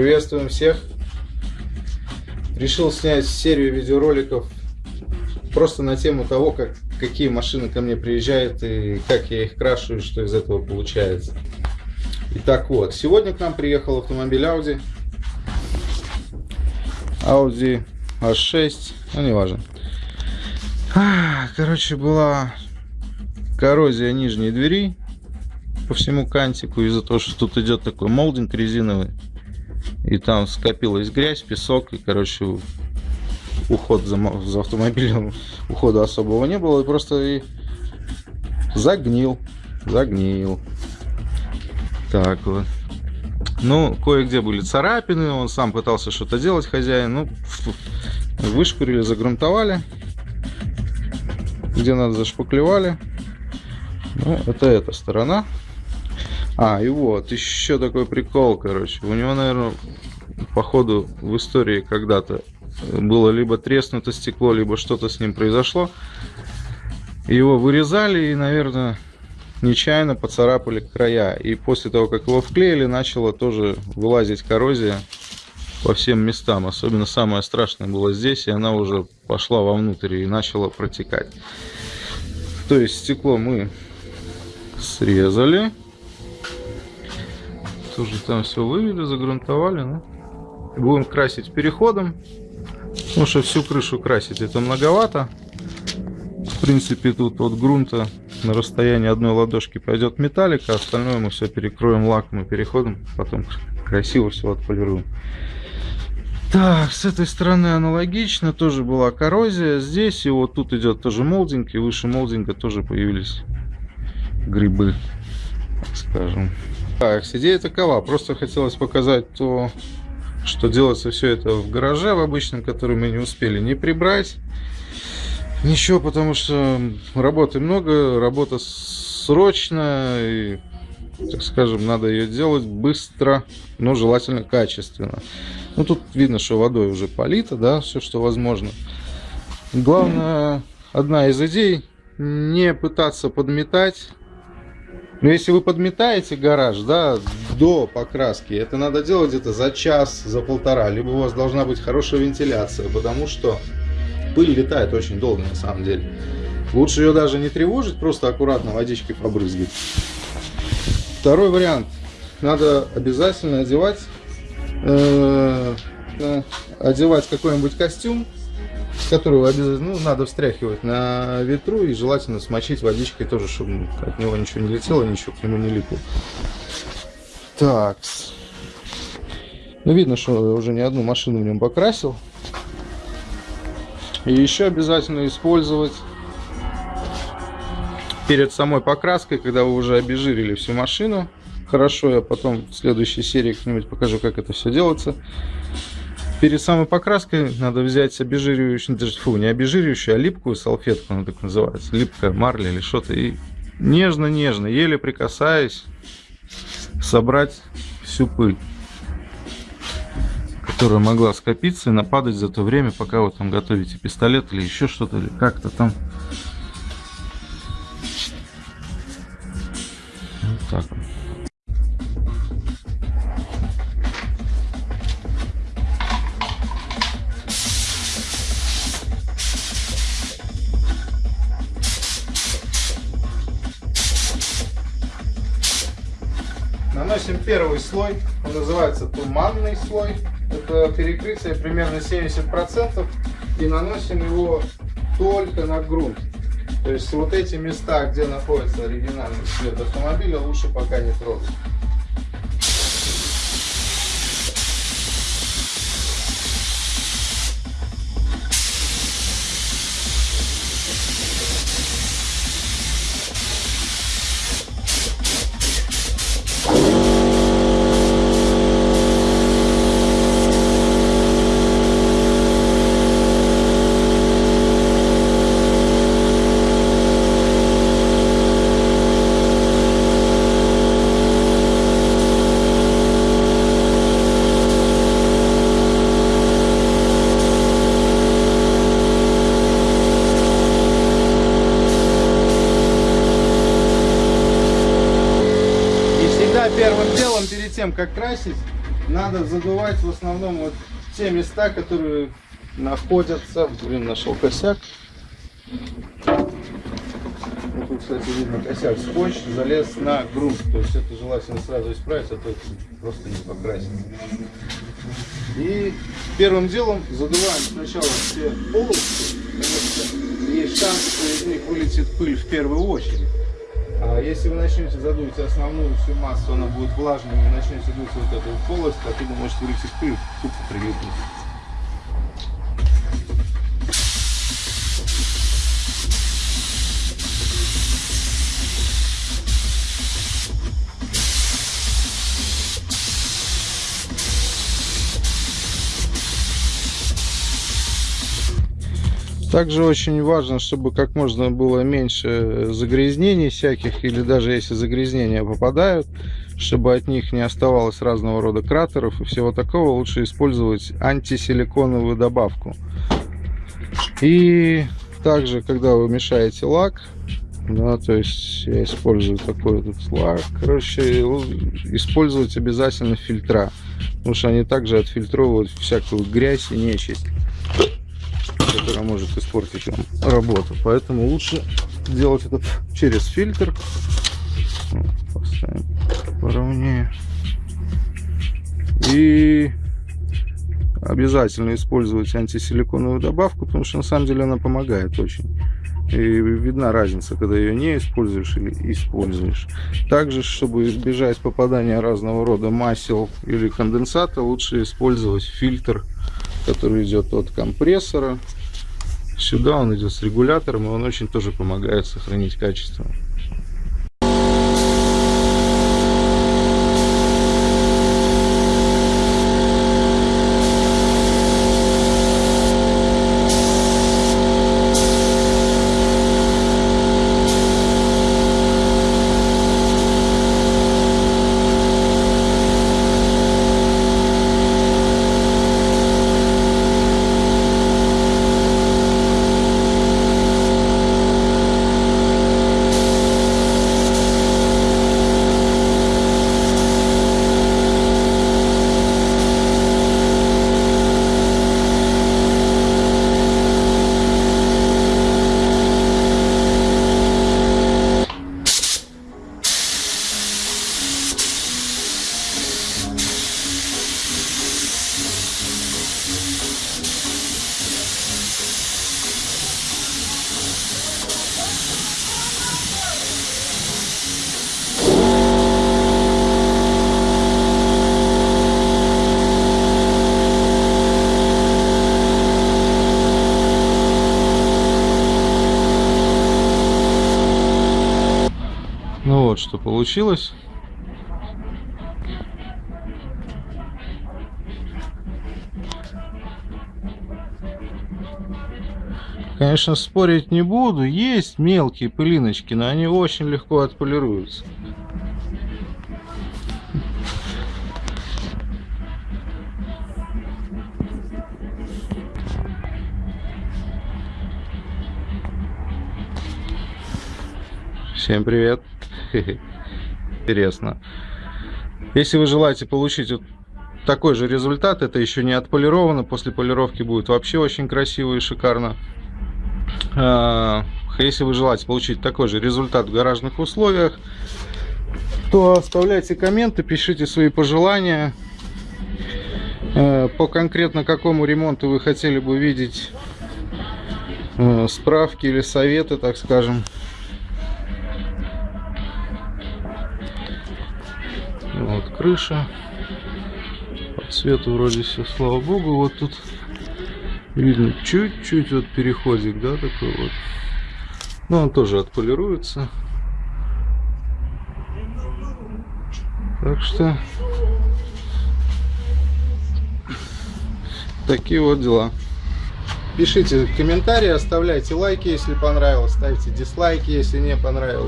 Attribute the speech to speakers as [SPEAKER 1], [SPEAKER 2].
[SPEAKER 1] Приветствуем всех! Решил снять серию видеороликов просто на тему того, как, какие машины ко мне приезжают и как я их крашу и что из этого получается. Итак, вот, сегодня к нам приехал автомобиль Audi. Audi A6, ну не важно. Короче, была коррозия нижней двери по всему кантику из-за того, что тут идет такой молдинг резиновый. И там скопилась грязь, песок, и, короче, уход за, за автомобилем, ухода особого не было, и просто и загнил, загнил. Так вот. Ну, кое-где были царапины, он сам пытался что-то делать, хозяин. Ну, вышкурили, загрунтовали. Где надо, зашпаклевали. Ну, это эта сторона. А, и вот, еще такой прикол, короче. У него, наверное, походу в истории когда-то было либо треснуто стекло, либо что-то с ним произошло. Его вырезали и, наверное, нечаянно поцарапали края. И после того, как его вклеили, начала тоже вылазить коррозия по всем местам. Особенно самое страшное было здесь, и она уже пошла вовнутрь и начала протекать. То есть стекло мы срезали тоже там все вывели, загрунтовали. Ну. Будем красить переходом. Потому что всю крышу красить это многовато. В принципе, тут от грунта на расстоянии одной ладошки пойдет металлик, а остальное мы все перекроем лаком и переходом. Потом красиво все отполируем. Так, с этой стороны аналогично, тоже была коррозия. Здесь и вот тут идет тоже молдинг, и выше молдинга тоже появились грибы, так скажем. Так, идея такова. Просто хотелось показать то, что делается все это в гараже в обычном, который мы не успели не прибрать. Ничего, потому что работы много, работа срочная, и, так скажем, надо ее делать быстро, но желательно качественно. Ну, тут видно, что водой уже полито, да, все, что возможно. Главное, одна из идей, не пытаться подметать но ну, если вы подметаете гараж, да, до покраски, это надо делать где-то за час, за полтора. Либо у вас должна быть хорошая вентиляция, потому что пыль летает очень долго на самом деле. Лучше ее даже не тревожить, просто аккуратно водичкой побрызгать. Второй вариант. Надо обязательно одевать, э, э одевать какой-нибудь костюм, которую обязательно ну, надо встряхивать на ветру и желательно смочить водичкой тоже, чтобы от него ничего не летело, ничего к нему не липло. Так. Ну, видно, что уже не одну машину в нем покрасил. И еще обязательно использовать перед самой покраской, когда вы уже обезжирили всю машину. Хорошо, я потом в следующей серии как-нибудь покажу, как это все делается. Перед самой покраской надо взять обезжиривающую, фу, не обезжиривающую, а липкую салфетку, она так называется, липкая марля или что-то, и нежно-нежно, еле прикасаясь, собрать всю пыль, которая могла скопиться и нападать за то время, пока вы там готовите пистолет или еще что-то, или как-то там. Вот так вот. Наносим первый слой, он называется туманный слой. Это перекрытие примерно 70%. И наносим его только на грунт. То есть вот эти места, где находится оригинальный цвет автомобиля, лучше пока не трогать. Тем, как красить, надо задувать в основном вот те места, которые находятся... Блин, нашел косяк. Вот тут, кстати, видно косяк. Скотч залез на грунт. То есть это желательно сразу исправить, а то просто не покрасить. И первым делом задуваем сначала все полосы, потому есть шанс, что из них вылетит пыль в первую очередь. А если вы начнете задуть основную всю массу, она будет влажной, и начнете дуть вот эту полость, оттуда может вылететь пыль, тупо прилипнуть. Также очень важно, чтобы как можно было меньше загрязнений всяких, или даже если загрязнения попадают, чтобы от них не оставалось разного рода кратеров и всего такого, лучше использовать антисиликоновую добавку. И также, когда вы мешаете лак, да, то есть я использую такой вот лак, короче, использовать обязательно фильтра, потому что они также отфильтровывают всякую грязь и нечисть может испортить вам работу. Поэтому лучше делать это через фильтр. Поставим поровнее. И обязательно использовать антисиликоновую добавку, потому что на самом деле она помогает очень. И видна разница, когда ее не используешь или используешь. Также, чтобы избежать попадания разного рода масел или конденсата, лучше использовать фильтр, который идет от компрессора Сюда он идет с регулятором, и он очень тоже помогает сохранить качество. Ну вот, что получилось. Конечно, спорить не буду. Есть мелкие пылиночки, но они очень легко отполируются. Всем привет! Интересно. Если вы желаете получить вот такой же результат, это еще не отполировано, после полировки будет вообще очень красиво и шикарно. А, если вы желаете получить такой же результат в гаражных условиях, то оставляйте комменты, пишите свои пожелания. Э, по конкретно какому ремонту вы хотели бы видеть э, справки или советы, так скажем. Вот крыша. По цвету вроде все, слава богу. Вот тут видно чуть-чуть вот переходик, да, такой вот. Но он тоже отполируется. Так что такие вот дела. Пишите комментарии, оставляйте лайки, если понравилось, ставьте дизлайки, если не понравилось.